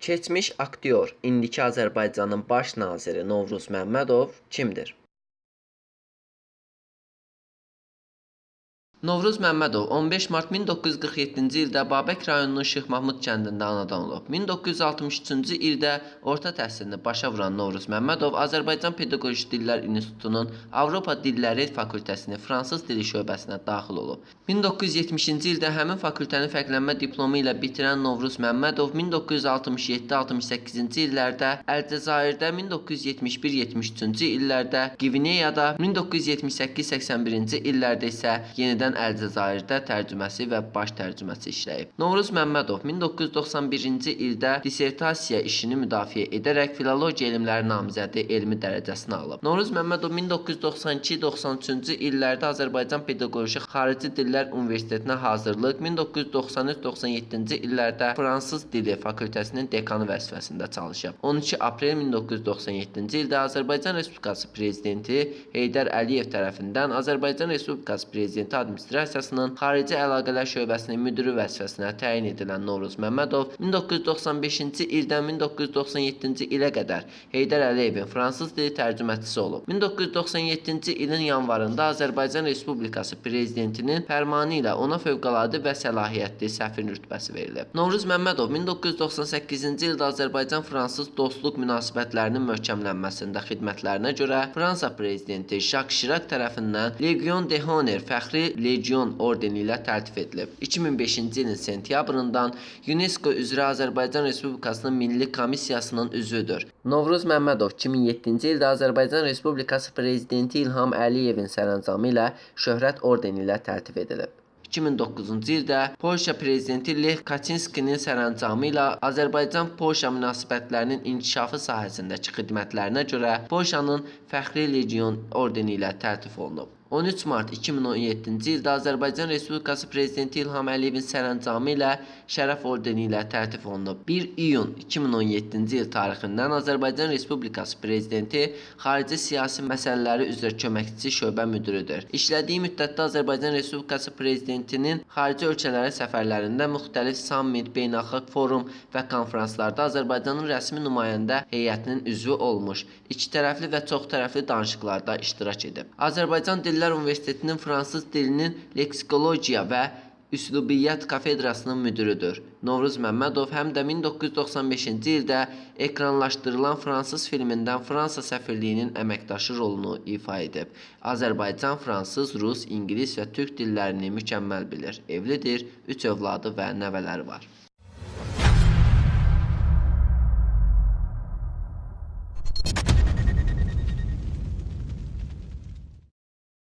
Keçmiş aktyor, indiki Azərbaycanın baş naziri Novruz Məmmədov kimdir? Novruz Məmmədov 15 mart 1947-ci ildə Babək rayonunun Şeyx Mahmud kəndində anadan olub. 1963-cü ildə orta təhsilini başa vuran Novruz Məmmədov Azərbaycan Pedaqoji Dillər İnstitutunun Avropa Dilləri fakültəsinin fransız dili şöbəsinə daxil olub. 1970-ci ildə həmin fakültəni fərqlənmə diplomu ilə bitirən Novruz Məmmədov 1967-68-ci illərdə Əlcəzairdə, 1971-73-cü illərdə Qvineyada, 1978-81-ci illərdə isə yenidən Əlcəzairdə tərcüməsi və baş tərcüməsi işləyib. Novruz Məmmədov 1991-ci ildə dissertasiya işini müdafiə edərək filologiya elmləri namizədi elmi dərəcəsini alıb. Novruz Məmmədov 1992-93-cü illərdə Azərbaycan Pedaqoji Xarici Dillər Universitetinə hazırlıq, 1993-97-ci illərdə fransız dili fakültəsinin dekanı vəzifəsində çalışıb. 12 aprel 1997-ci ildə Azərbaycan Respublikası prezidenti Heydər Əliyev tərəfindən Azərbaycan Respublikası prezidenti administrasiyasının xarici əlaqələr şöbəsinin müdiri vəzifəsinə təyin edilən Novruz Məmmədov 1995-ci ildən 1997-ci ilə qədər Heydər Əliyevin fransız dili tərcüməçisi olub. 1997-ci ilin yanvarında Azərbaycan Respublikası prezidentinin fərmanı ilə ona fövqəladə və səlahiyyətli səfir rütbəsi verilib. Novruz Məmmədov 1998-ci ildə Azərbaycan-Fransız dostluq münasibətlərinin möhkəmlənməsində xidmətlərinə görə Fransa prezidenti Jacques Chirac tərəfindən Legion de Honor fəxri Legion ordeni ilə təltif edilib. 2005-ci ilin sentyabrından UNESCO üzrə Azərbaycan Respublikasının Milli Komissiyasının üzvüdür. Novruz Məmmədov 2007-ci ildə Azərbaycan Respublikası prezidenti İlham Əliyevin sərəncamı ilə Şöhrət ordeni ilə təltif edilib. 2009-cu ildə Polşa prezidenti Lech Kaçinskinin sərəncamı ilə Azərbaycan-Polşa münasibətlərinin inkişafı sahəsindəki xidmətlərinə görə Polşanın Fəxri Legion ordeni ilə təltif olunub. 13 mart 2017-ci ildə Azərbaycan Respublikası prezidenti İlham Əliyevin sərəncamı ilə Şərəf ordeni ilə təltif olunub. 1 iyun 2017-ci il tarixindən Azərbaycan Respublikası prezidenti xarici siyasi məsələləri üzrə köməkçi şöbə müdiridir. İşlədiyi müddətdə Azərbaycan Respublikası prezidentinin xarici ölkələrə səfərlərində müxtəlif sammit, beynəlxalq forum və konfranslarda Azərbaycanın rəsmi nümayəndə heyətinin üzvü olmuş, ikitərəfli və çoxtərəfli danışıqlarda iştirak edib. Azərbaycan Dil Dillər Universitetinin fransız dilinin leksikologiya və Üslubiyyat kafedrasının müdürüdür. Novruz Məmmədov həm də 1995-ci ildə ekranlaşdırılan fransız filmindən Fransa səfirliyinin əməkdaşı rolunu ifa edib. Azərbaycan, fransız, rus, ingilis və türk dillərini mükəmməl bilir. Evlidir, 3 övladı və nəvələri var.